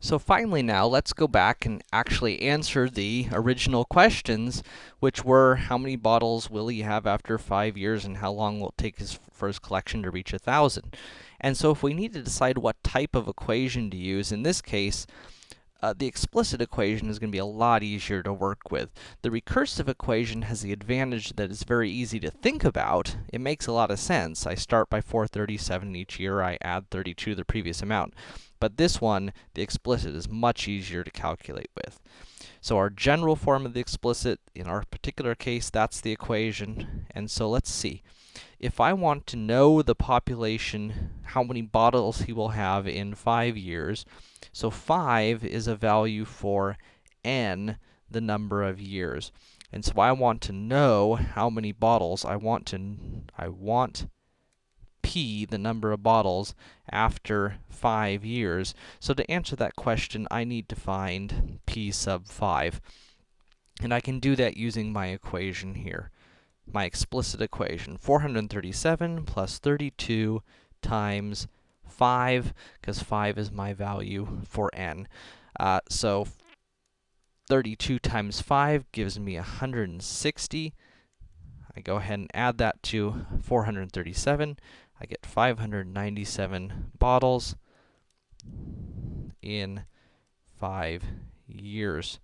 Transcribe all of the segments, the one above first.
So finally now, let's go back and actually answer the original questions, which were how many bottles will he have after 5 years and how long will it take his, first collection to reach a 1,000? And so if we need to decide what type of equation to use, in this case, uh, the explicit equation is going to be a lot easier to work with. The recursive equation has the advantage that it's very easy to think about. It makes a lot of sense. I start by 437 each year, I add 32 to the previous amount. But this one, the explicit, is much easier to calculate with. So our general form of the explicit, in our particular case, that's the equation. And so let's see. If I want to know the population, how many bottles he will have in 5 years, so 5 is a value for n, the number of years. And so I want to know how many bottles I want to I want p, the number of bottles, after 5 years. So to answer that question, I need to find p sub 5. And I can do that using my equation here, my explicit equation. 437 plus 32 times 5, because 5 is my value for n. Uh, so 32 times 5 gives me 160. I go ahead and add that to 437. I get 597 bottles in 5 years.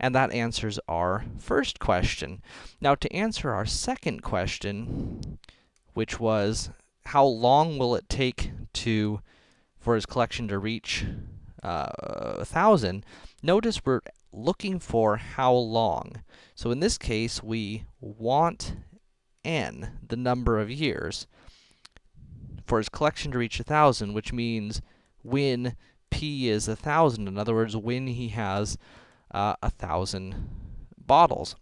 And that answers our first question. Now, to answer our second question, which was, how long will it take to, for his collection to reach uh, 1,000, notice we're looking for how long. So in this case, we want n, the number of years for his collection to reach a 1,000, which means when p is a 1,000, in other words, when he has uh, a 1,000 bottles.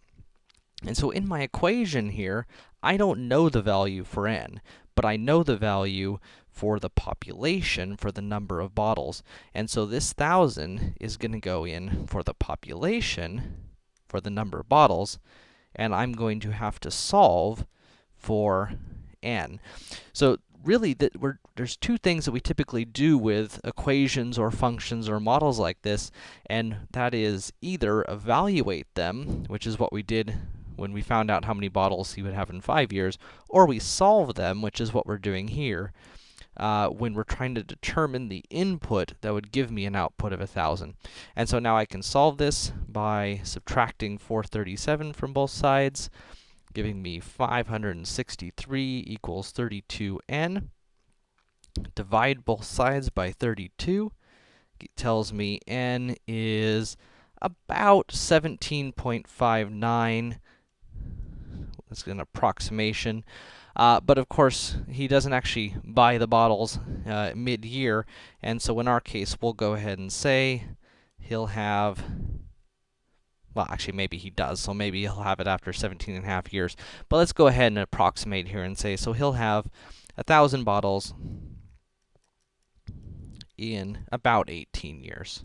And so in my equation here, I don't know the value for n, but I know the value for the population, for the number of bottles. And so this 1,000 is going to go in for the population, for the number of bottles, and I'm going to have to solve for n. So really, that there's two things that we typically do with equations or functions or models like this, and that is either evaluate them, which is what we did when we found out how many bottles he would have in 5 years, or we solve them, which is what we're doing here, uh, when we're trying to determine the input that would give me an output of 1,000. And so now I can solve this by subtracting 437 from both sides, giving me 563 equals 32n. Divide both sides by 32. It tells me n is about 17.59. That's an approximation. Uh, but of course, he doesn't actually buy the bottles uh, mid-year, and so in our case, we'll go ahead and say he'll have well, actually, maybe he does, so maybe he'll have it after 17 and a half years. But let's go ahead and approximate here and say, so he'll have a 1,000 bottles in about 18 years.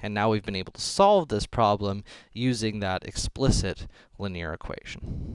And now we've been able to solve this problem using that explicit linear equation.